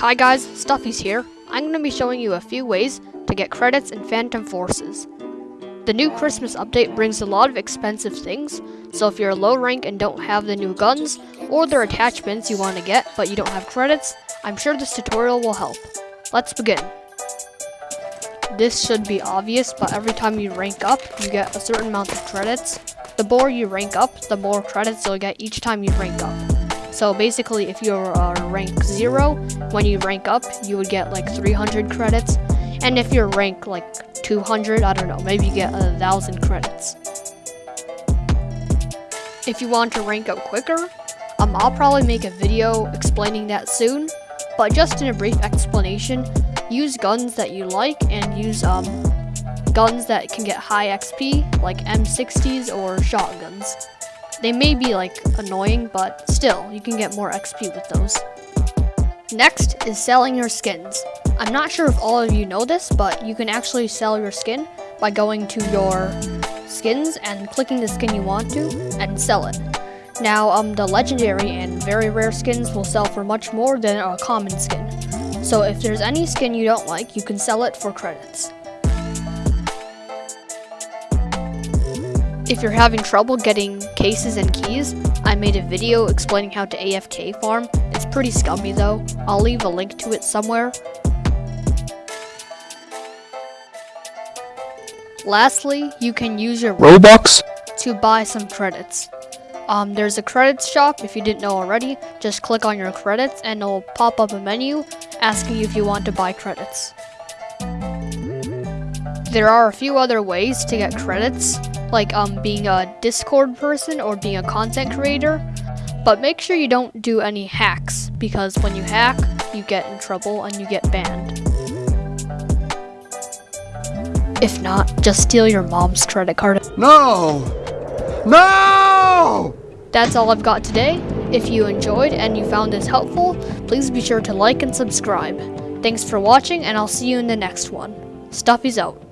Hi guys, Stuffy's here. I'm going to be showing you a few ways to get credits in Phantom Forces. The new Christmas update brings a lot of expensive things, so if you're a low rank and don't have the new guns, or their attachments you want to get but you don't have credits, I'm sure this tutorial will help. Let's begin. This should be obvious, but every time you rank up, you get a certain amount of credits. The more you rank up, the more credits you'll get each time you rank up. So basically, if you're uh, rank 0, when you rank up, you would get like 300 credits. And if you're rank like 200, I don't know, maybe you get a thousand credits. If you want to rank up quicker, um, I'll probably make a video explaining that soon. But just in a brief explanation, use guns that you like and use um, guns that can get high XP, like M60s or shotguns. They may be like annoying, but still, you can get more XP with those. Next is selling your skins. I'm not sure if all of you know this, but you can actually sell your skin by going to your skins and clicking the skin you want to and sell it. Now, um, the legendary and very rare skins will sell for much more than a common skin. So if there's any skin you don't like, you can sell it for credits. If you're having trouble getting cases and keys, I made a video explaining how to AFK farm. It's pretty scummy though. I'll leave a link to it somewhere. Lastly, you can use your Robux to buy some credits. Um, there's a credits shop if you didn't know already. Just click on your credits and it'll pop up a menu asking you if you want to buy credits. There are a few other ways to get credits like um, being a Discord person or being a content creator. But make sure you don't do any hacks, because when you hack, you get in trouble and you get banned. If not, just steal your mom's credit card. No! No! That's all I've got today. If you enjoyed and you found this helpful, please be sure to like and subscribe. Thanks for watching, and I'll see you in the next one. Stuffy's out.